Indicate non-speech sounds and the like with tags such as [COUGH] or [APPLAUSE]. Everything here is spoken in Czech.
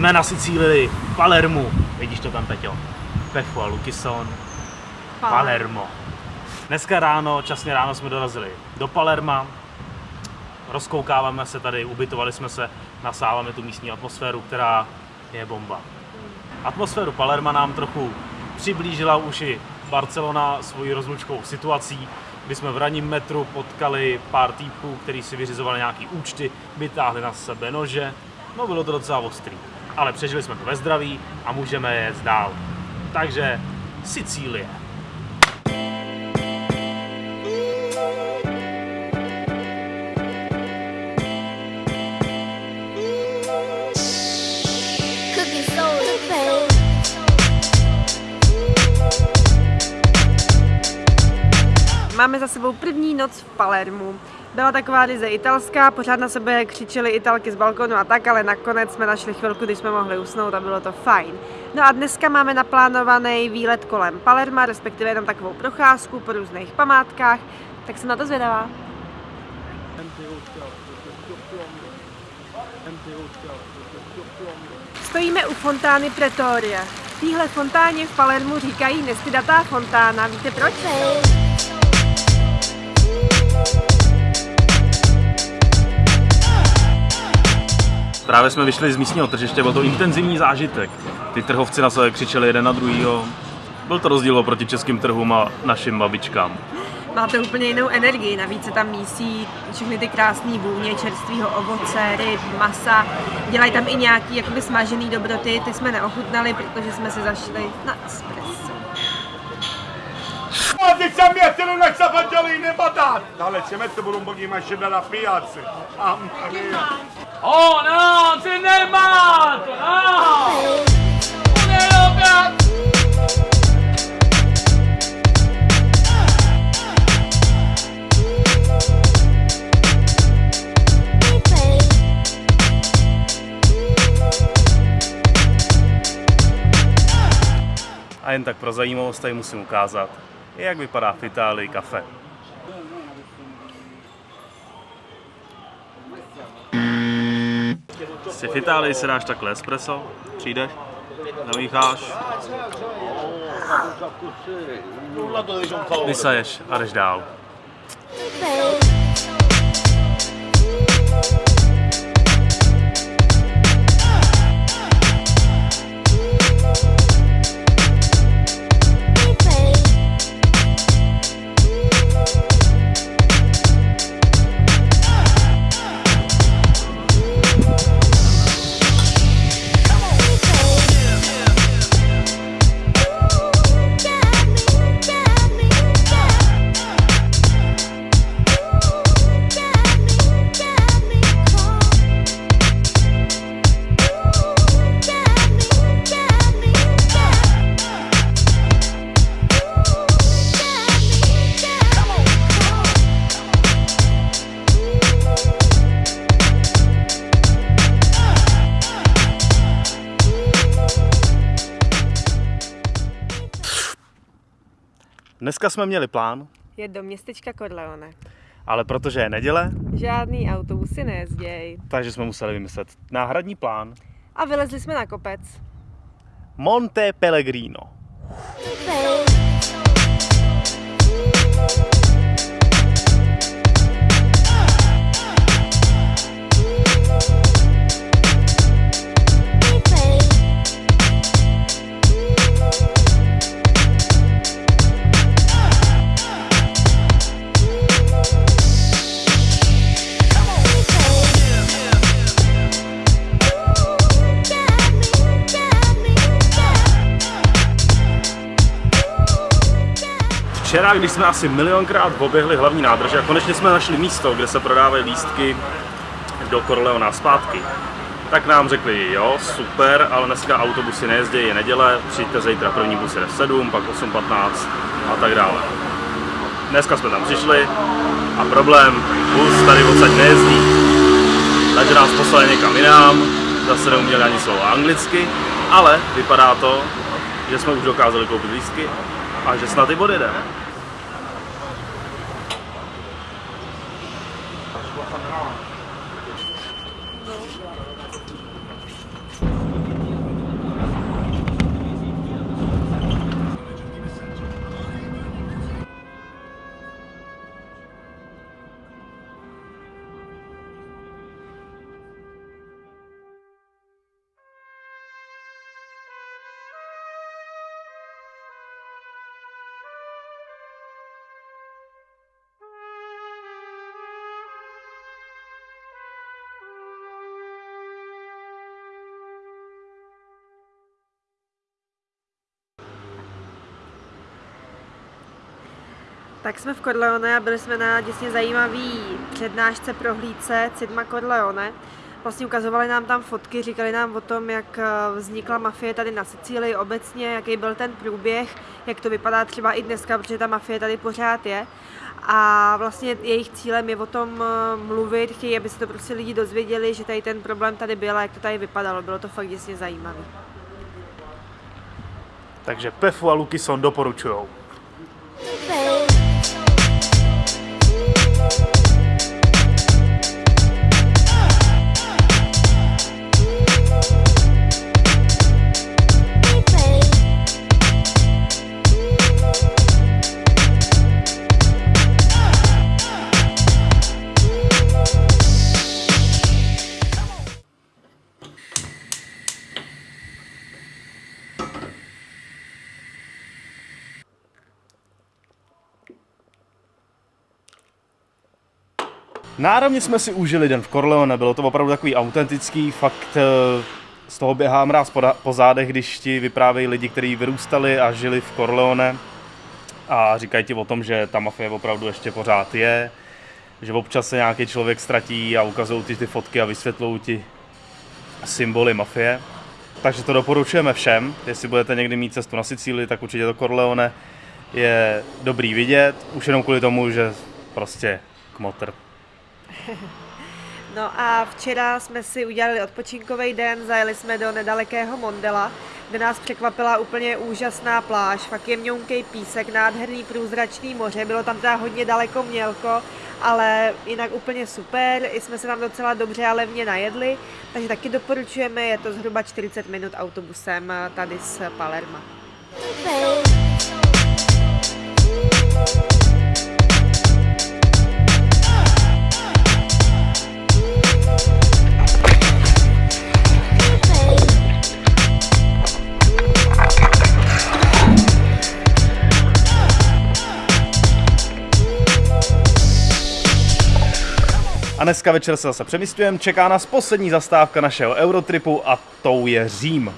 Jsme na Sicílii, Palermu. Vidíš to tam, Peťo? Pefu a Lukison. Palermo. Dneska ráno, časně ráno jsme dorazili do Palerma. Rozkoukáváme se tady, ubytovali jsme se, nasáváme tu místní atmosféru, která je bomba. Atmosféru Palerma nám trochu přiblížila už i Barcelona svojí rozlučkovou situací, kdy jsme v ranním metru potkali pár týpků, kteří si vyřizovali nějaký účty, vytáhli na sebe nože. No bylo to docela ostrý. Ale přežili jsme to ve zdraví a můžeme jet dál. Takže Sicílie. Máme za sebou první noc v Palermu. Byla taková ryze italská, pořád na sebe křičeli italky z balkonu a tak, ale nakonec jsme našli chvilku, kdy jsme mohli usnout a bylo to fajn. No a dneska máme naplánovaný výlet kolem Palerma, respektive jenom takovou procházku po různých památkách, tak jsem na to zvědavá. Stojíme u fontány Pretoria. Téhle fontáně v Palermu říkají nestydatá fontána. Víte proč? Právě jsme vyšli z místního tržiště, byl to intenzivní zážitek. Ty trhovci na sebe křičeli jeden na druhýho. Byl to rozdíl oproti českým trhům a našim babičkám. Má to úplně jinou energii, navíc se tam mísí všechny ty krásné vůně čerstvého ovoce, ryb, masa. Dělají tam i nějaký jakoby smažený dobroty, ty jsme neochutnali, protože jsme si zašli na espresso. Ma ti sei a mettere una sapaggiolina e patate! Dale, ci metto pure un pochino di scendere a piazza! Mamma mia! Oh no, nervato, no! Un'eroga! A jen tak pro zajímavost tady musím ukázat, jak vypadá v Itálii kafe. Si v Itálii si dáš takhle espresso, přijdeš, namícháš, vysaješ a jdeš dál. Dneska jsme měli plán, Je do městečka Corleone. ale protože je neděle, Žádný autobusy nejezděj. takže jsme museli vymyslet náhradní plán. A vylezli jsme na kopec. Monte Pellegrino. Když jsme asi milionkrát oběhli hlavní nádrže a konečně jsme našli místo, kde se prodávají lístky do Corleona zpátky, tak nám řekli, jo, super, ale dneska autobusy nejezdí, je neděle, přijďte zítra, první bus jede v 7, pak 8.15 a tak dále. Dneska jsme tam přišli a problém, bus tady odsaď nejezdí, takže nás poslali někam jinam, zase neuměli ani slovo anglicky, ale vypadá to, že jsme už dokázali koupit lístky a že snad i odjedeme. For. Tak jsme v Corleone a byli jsme na děsně zajímavý přednášce prohlídce Cidma Corleone. Vlastně ukazovali nám tam fotky, říkali nám o tom, jak eh, vznikla mafie tady na Sicílii obecně, jaký byl ten průběh, jak to vypadá třeba i dneska, protože ta mafie tady pořád je. A vlastně jejich cílem je o tom eh, mluvit, chtějí, aby se to prostě lidi dozvěděli, že tady ten problém tady byl a jak to tady vypadalo. Bylo to fakt děsně zajímavé. Takže Pefu a Lukison doporučujou. babe. Náramně jsme si užili den v Corleone, bylo to opravdu takový autentický, fakt eh, z toho běhá mráz po, po zádech, když ti vyprávějí lidi, kteří vyrůstali a žili v Corleone a říkají ti o tom, že ta mafie opravdu ještě pořád je, že občas se nějaký člověk ztratí a ukazují ti ty fotky a vysvětlují ti symboly mafie. Takže to doporučujeme všem, jestli budete někdy mít cestu na Sicílii, tak určitě to Corleone je dobrý vidět, už jenom kvůli tomu, že prostě kmotr. [LAUGHS] No a včera jsme si udělali odpočinkový den, zajeli jsme do nedalekého Mondela, kde nás překvapila úplně úžasná pláž, fakt jemňonkej písek, nádherný průzračný moře, bylo tam teda hodně daleko mělko, ale jinak úplně super, i jsme se tam docela dobře a levně najedli, takže taky doporučujeme, je to zhruba 40 minut autobusem tady z Palerma. A dneska večer se zase přemysťujeme, čeká nás poslední zastávka našeho Eurotripu a tou je Řím.